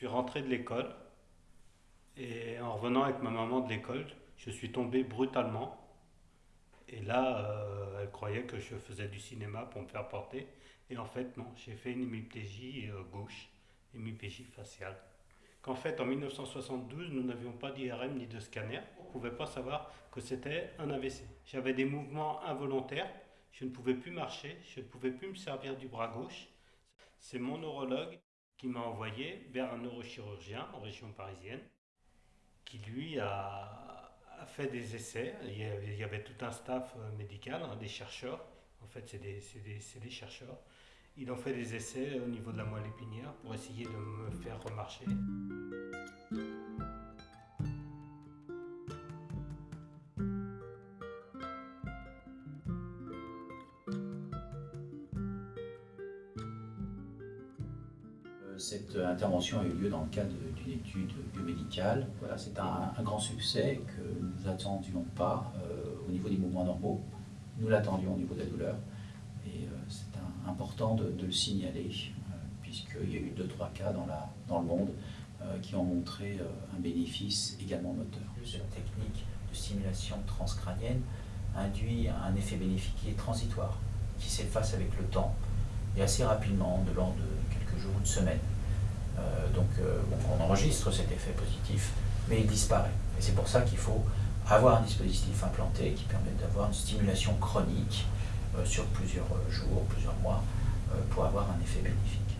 suis rentré de l'école et en revenant avec ma maman de l'école, je suis tombé brutalement. Et là, euh, elle croyait que je faisais du cinéma pour me faire porter. Et en fait, non, j'ai fait une hémiplégie euh, gauche, hémiplégie faciale. Qu'en fait, en 1972, nous n'avions pas d'IRM ni de scanner. On ne pouvait pas savoir que c'était un AVC. J'avais des mouvements involontaires. Je ne pouvais plus marcher, je ne pouvais plus me servir du bras gauche. C'est mon neurologue qui m'a envoyé vers un neurochirurgien en région parisienne, qui lui a, fait des essais. Il y, avait, tout un staff euh, médical, hein, des chercheurs. En fait, c'est des, des, chercheurs. Ils ont fait des essais au niveau de la moelle épinière pour essayer de me faire remarcher. Cette intervention a eu lieu dans le cadre d'une étude biomédicale. Voilà, c'est un, grand succès que nous n'attendions pas euh, au niveau des mouvements normaux. Nous l'attendions au niveau de la douleur. Et euh, c'est important de, le signaler, euh, puisqu'il y a eu deux, trois cas dans, dans le monde qui ont montré un bénéfice également moteur. Cette technique de stimulation transcrânienne induit un effet bénéfique qui est transitoire, qui s'efface avec le temps et assez rapidement, de l'ordre de quelques jours, une semaine. Euh, donc euh, on enregistre cet effet positif, mais il disparaît. Et c'est pour ça qu'il faut avoir un dispositif implanté qui permet d'avoir une stimulation chronique euh, sur plusieurs jours, plusieurs mois, pour avoir un effet bénéfique.